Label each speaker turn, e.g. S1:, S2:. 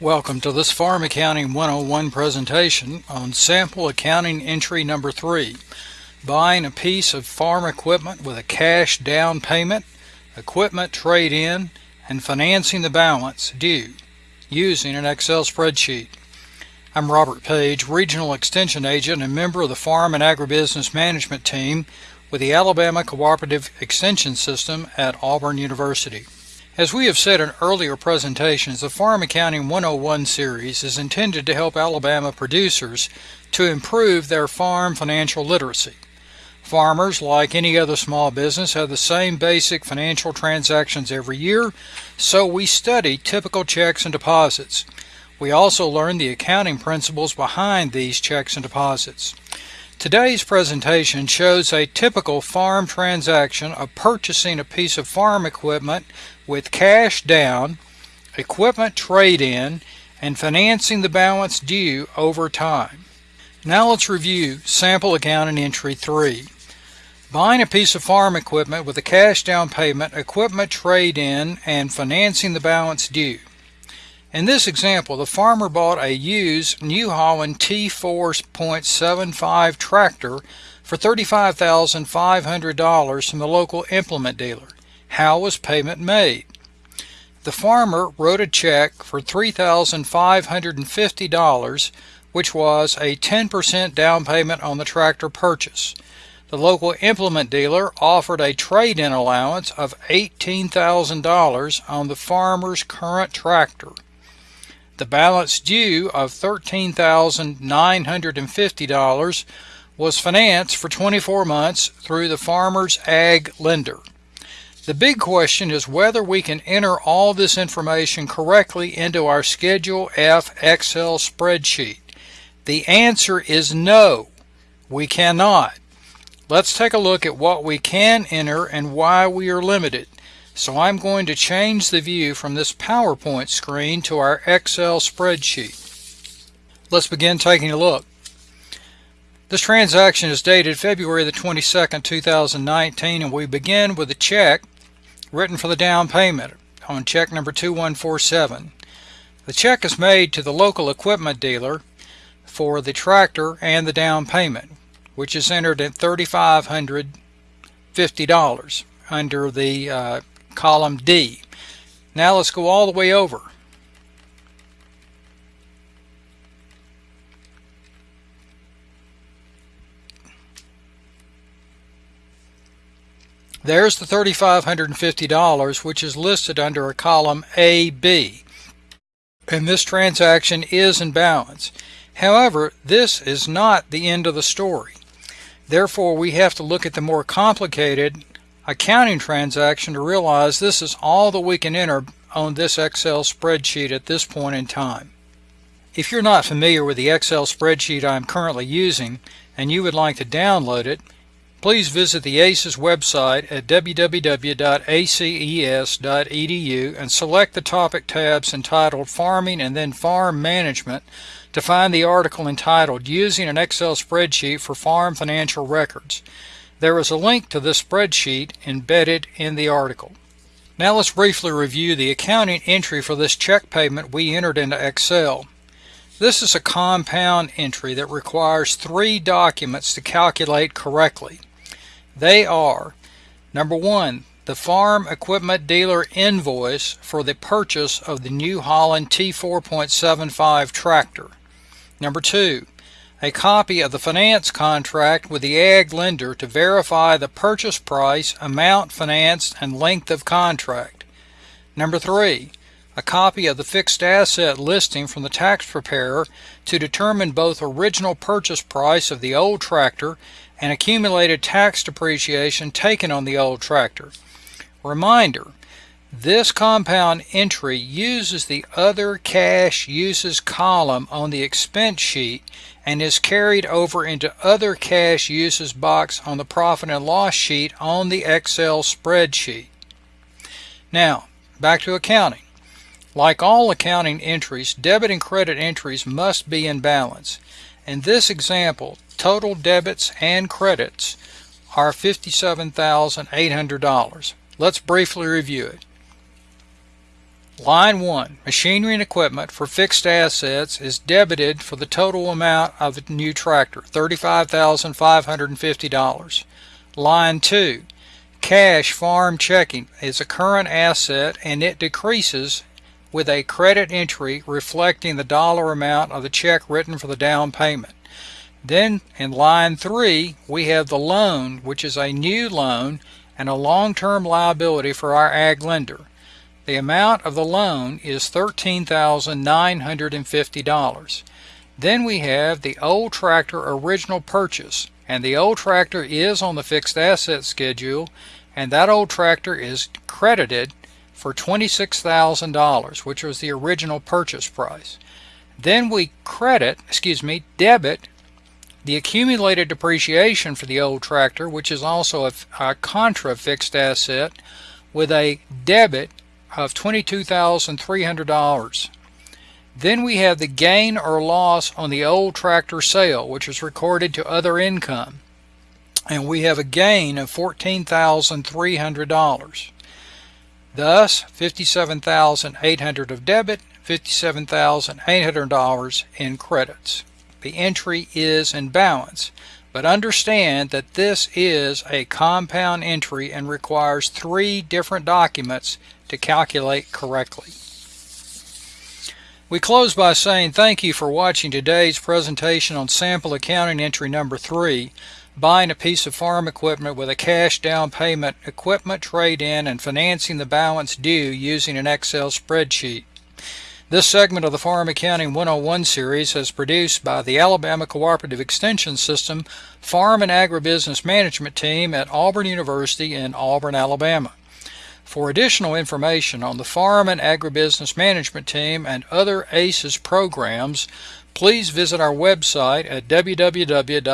S1: Welcome to this Farm Accounting 101 presentation on sample accounting entry number 3 buying a piece of farm equipment with a cash down payment, equipment trade-in, and financing the balance due using an Excel spreadsheet. I'm Robert Page, Regional Extension Agent and member of the Farm and Agribusiness Management Team with the Alabama Cooperative Extension System at Auburn University. As we have said in earlier presentations, the Farm Accounting 101 series is intended to help Alabama producers to improve their farm financial literacy. Farmers, like any other small business, have the same basic financial transactions every year, so we study typical checks and deposits. We also learn the accounting principles behind these checks and deposits. Today's presentation shows a typical farm transaction of purchasing a piece of farm equipment with cash down, equipment trade-in, and financing the balance due over time. Now let's review sample accounting entry 3. Buying a piece of farm equipment with a cash down payment, equipment trade-in, and financing the balance due. In this example, the farmer bought a used New Holland T4.75 tractor for $35,500 from the local implement dealer. How was payment made? The farmer wrote a check for $3,550, which was a 10% down payment on the tractor purchase. The local implement dealer offered a trade-in allowance of $18,000 on the farmer's current tractor. The balance due of $13,950 was financed for 24 months through the farmer's ag lender. The big question is whether we can enter all this information correctly into our Schedule F Excel spreadsheet. The answer is no, we cannot. Let's take a look at what we can enter and why we are limited. So I'm going to change the view from this PowerPoint screen to our Excel spreadsheet. Let's begin taking a look. This transaction is dated February the 22nd, 2019, and we begin with a check written for the down payment on check number 2147. The check is made to the local equipment dealer for the tractor and the down payment, which is entered at $3,550 under the uh, column D. Now let's go all the way over. There's the $3,550 which is listed under a column AB and this transaction is in balance. However, this is not the end of the story. Therefore, we have to look at the more complicated accounting transaction to realize this is all that we can enter on this Excel spreadsheet at this point in time. If you're not familiar with the Excel spreadsheet I'm currently using and you would like to download it, Please visit the ACES website at www.aces.edu and select the topic tabs entitled Farming and then Farm Management to find the article entitled Using an Excel Spreadsheet for Farm Financial Records. There is a link to this spreadsheet embedded in the article. Now let's briefly review the accounting entry for this check payment we entered into Excel. This is a compound entry that requires three documents to calculate correctly. They are number one, the farm equipment dealer invoice for the purchase of the New Holland T4.75 tractor. Number two, a copy of the finance contract with the ag lender to verify the purchase price, amount financed, and length of contract. Number three, a copy of the fixed asset listing from the tax preparer to determine both original purchase price of the old tractor and accumulated tax depreciation taken on the old tractor. Reminder, this compound entry uses the other cash uses column on the expense sheet and is carried over into other cash uses box on the profit and loss sheet on the Excel spreadsheet. Now, back to accounting. Like all accounting entries, debit and credit entries must be in balance. In this example, total debits and credits are $57,800. Let's briefly review it. Line 1, machinery and equipment for fixed assets is debited for the total amount of the new tractor, $35,550. Line 2, cash farm checking is a current asset and it decreases with a credit entry reflecting the dollar amount of the check written for the down payment. Then in line 3 we have the loan which is a new loan and a long-term liability for our ag lender. The amount of the loan is $13,950. Then we have the old tractor original purchase, and the old tractor is on the fixed asset schedule, and that old tractor is credited for $26,000, which was the original purchase price. Then we credit, excuse me, debit the accumulated depreciation for the old tractor, which is also a, a contra fixed asset, with a debit of $22,300. Then we have the gain or loss on the old tractor sale, which is recorded to other income. And we have a gain of $14,300. Thus, $57,800 of debit, $57,800 in credits. The entry is in balance. But understand that this is a compound entry and requires three different documents to calculate correctly. We close by saying thank you for watching today's presentation on sample accounting entry number 3, buying a piece of farm equipment with a cash down payment, equipment trade-in, and financing the balance due using an Excel spreadsheet. This segment of the Farm Accounting 101 series is produced by the Alabama Cooperative Extension System Farm and Agribusiness Management Team at Auburn University in Auburn, Alabama. For additional information on the Farm and Agribusiness Management Team and other ACES programs, please visit our website at www.aces.edu.